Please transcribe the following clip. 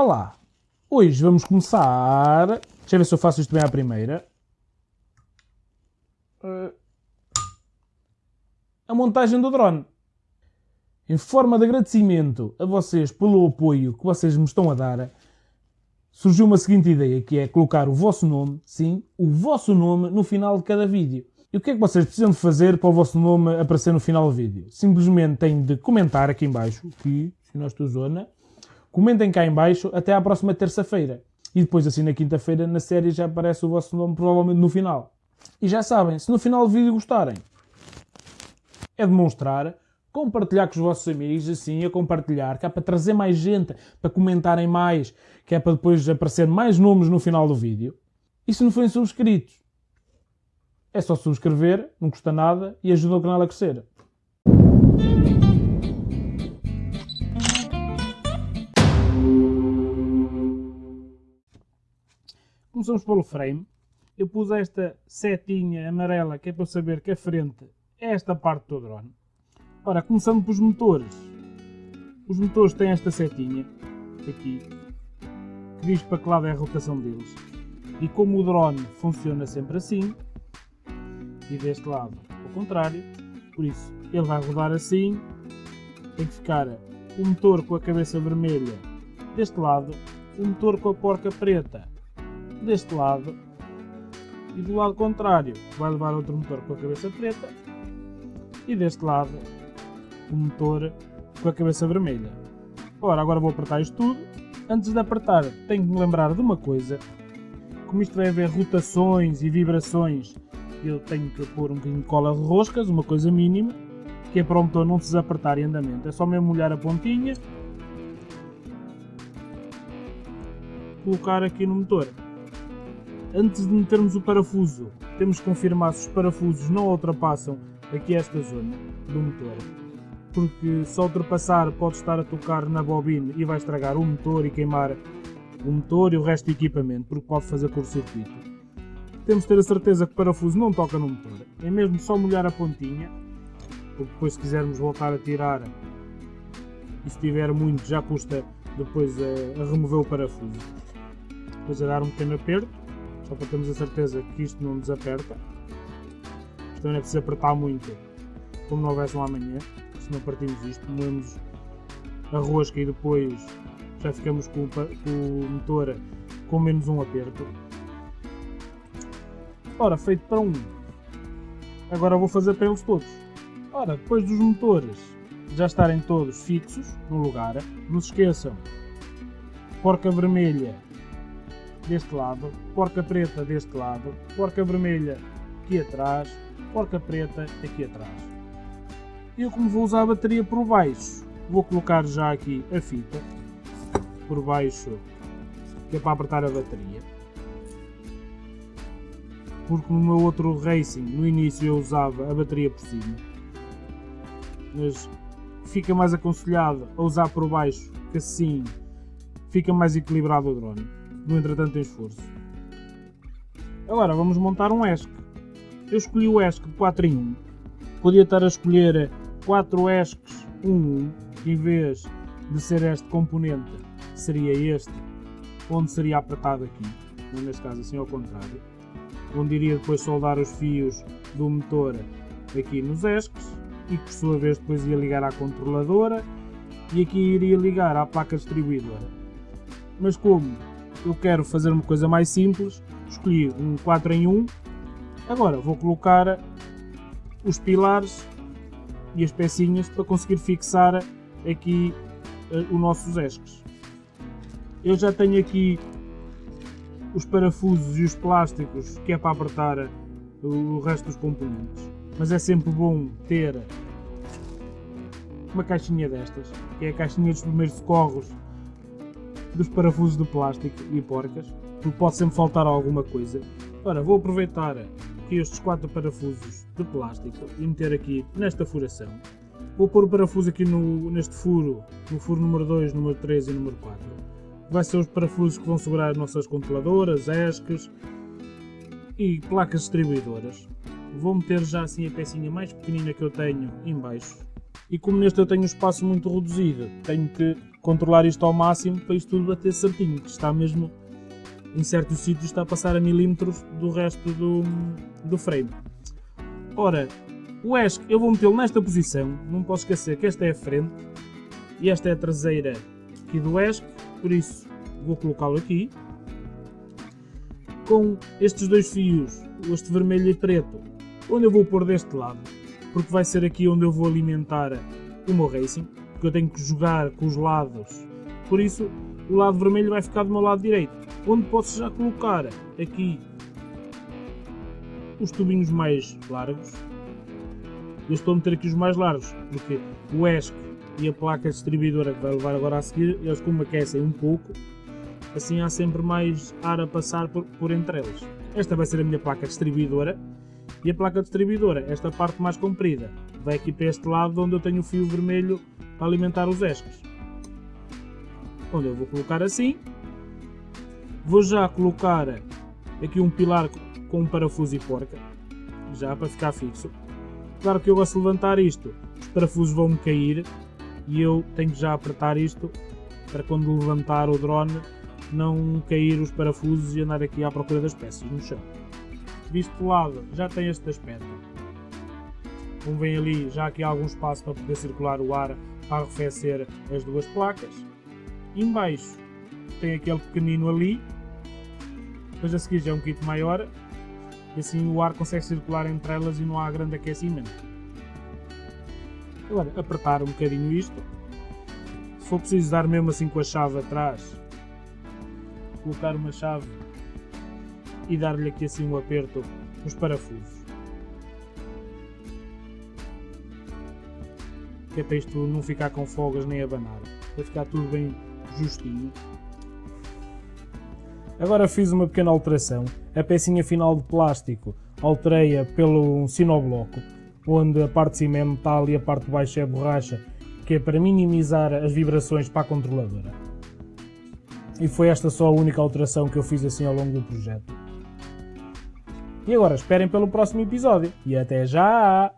Olá! Hoje vamos começar. Deixa eu ver se eu faço isto bem à primeira. Uh, a montagem do drone. Em forma de agradecimento a vocês pelo apoio que vocês me estão a dar, surgiu uma seguinte ideia, que é colocar o vosso nome, sim, o vosso nome no final de cada vídeo. E o que é que vocês precisam de fazer para o vosso nome aparecer no final do vídeo? Simplesmente têm de comentar aqui em baixo, que, se nós estou zona, comentem cá em baixo até à próxima terça-feira. E depois, assim, na quinta-feira, na série já aparece o vosso nome, provavelmente no final. E já sabem, se no final do vídeo gostarem, é demonstrar, compartilhar com os vossos amigos, assim, a compartilhar, que é para trazer mais gente, para comentarem mais, que é para depois aparecer mais nomes no final do vídeo. E se não forem subscritos, é só subscrever, não custa nada e ajuda o canal a crescer. Começamos pelo frame. Eu pus esta setinha amarela que é para saber que a frente é esta parte do drone. Ora, começando pelos motores. Os motores têm esta setinha aqui que diz para que lado é a rotação deles. E como o drone funciona sempre assim, e deste lado ao contrário, por isso ele vai rodar assim, tem que ficar o motor com a cabeça vermelha deste lado, o motor com a porca preta deste lado e do lado contrário vai levar outro motor com a cabeça preta e deste lado o motor com a cabeça vermelha. Ora, agora vou apertar isto tudo. Antes de apertar, tenho que me lembrar de uma coisa. Como isto vai haver rotações e vibrações eu tenho que pôr um bocadinho de cola de roscas, uma coisa mínima, que é para o motor não se desapertar em andamento. É só mesmo molhar a pontinha, colocar aqui no motor. Antes de metermos o parafuso, temos que confirmar se os parafusos não ultrapassam aqui esta zona do motor. Porque se ultrapassar pode estar a tocar na bobina e vai estragar o motor e queimar o motor e o resto do equipamento, porque pode fazer curto-circuito temos de ter a certeza que o parafuso não toca no motor. É mesmo só molhar a pontinha, porque depois se quisermos voltar a tirar e se tiver muito já custa depois a, a remover o parafuso. Depois a dar um pequeno aperto, só para termos a certeza que isto não nos aperta. Isto também é preciso apertar muito, como não houvesse um amanhã, se não partimos isto, moemos a rosca e depois já ficamos com o, com o motor com menos um aperto. Ora, feito para um. Agora vou fazer para eles todos. Ora, depois dos motores já estarem todos fixos no lugar, não se esqueçam, porca vermelha deste lado, porca preta deste lado, porca vermelha aqui atrás, porca preta aqui atrás. Eu como vou usar a bateria por baixo, vou colocar já aqui a fita por baixo, que é para apertar a bateria porque no meu outro Racing, no início eu usava a bateria por cima. Mas fica mais aconselhado a usar por baixo, que assim fica mais equilibrado o drone. No entretanto esforço. Agora vamos montar um ESC. Eu escolhi o ESC de 4 em 1. Podia estar a escolher 4 ESCs 1 1, em vez de ser este componente, seria este, onde seria apertado aqui. Neste caso assim ao contrário onde iria depois soldar os fios do motor aqui nos ESCs e que por sua vez depois ia ligar à controladora e aqui iria ligar à placa distribuidora. Mas como eu quero fazer uma coisa mais simples, escolhi um 4 em 1. Agora vou colocar os pilares e as pecinhas para conseguir fixar aqui uh, os nossos esques. Eu já tenho aqui os parafusos e os plásticos que é para apertar o resto dos componentes. Mas é sempre bom ter uma caixinha destas, que é a caixinha dos primeiros socorros dos parafusos de plástico e porcas, porque pode sempre faltar alguma coisa. Ora, vou aproveitar aqui estes quatro parafusos de plástico e meter aqui nesta furação. Vou pôr o parafuso aqui no, neste furo, no furo número 2, número 3 e número 4 vai ser os parafusos que vão segurar as nossas controladoras, ESCs e placas distribuidoras. Vou meter já assim a pecinha mais pequenina que eu tenho em baixo, E como neste eu tenho um espaço muito reduzido, tenho que controlar isto ao máximo para isto tudo bater certinho, que está mesmo em certos sítios está a passar a milímetros do resto do, do frame. Ora, o ESC eu vou metê-lo nesta posição, não posso esquecer que esta é a frente e esta é a traseira aqui do ESC, por isso vou colocá-lo aqui. Com estes dois fios, este vermelho e preto, onde eu vou pôr deste lado, porque vai ser aqui onde eu vou alimentar o meu Racing, porque eu tenho que jogar com os lados, por isso o lado vermelho vai ficar do meu lado direito, onde posso já colocar aqui os tubinhos mais largos. Eu estou a meter aqui os mais largos, porque o ESC e a placa distribuidora que vai levar agora a seguir, eles como aquecem um pouco, assim há sempre mais ar a passar por, por entre eles. Esta vai ser a minha placa distribuidora, e a placa distribuidora, esta parte mais comprida, vai aqui para este lado onde eu tenho o fio vermelho para alimentar os esques. Onde eu vou colocar assim. Vou já colocar aqui um pilar com um parafuso e porca, já para ficar fixo. Claro que eu gosto de levantar isto, os parafusos vão-me cair e eu tenho que já apertar isto para quando levantar o drone não cair os parafusos e andar aqui à procura das peças no chão visto lado já tem este aspecto. Como vem ali, já aqui há algum espaço para poder circular o ar para arrefecer as duas placas. Embaixo tem aquele pequenino ali, depois a seguir já é um kit maior, e assim o ar consegue circular entre elas e não há grande aquecimento. Agora, apertar um bocadinho isto, se for preciso dar mesmo assim com a chave atrás, colocar uma chave e dar-lhe aqui assim um aperto nos parafusos. Que é para isto não ficar com folgas nem abanar. Vai ficar tudo bem justinho. Agora fiz uma pequena alteração. A pecinha final de plástico alterei-a pelo sinobloco, onde a parte de cima é metal e a parte de baixo é borracha, que é para minimizar as vibrações para a controladora. E foi esta só a única alteração que eu fiz assim ao longo do projeto. E agora esperem pelo próximo episódio. E até já!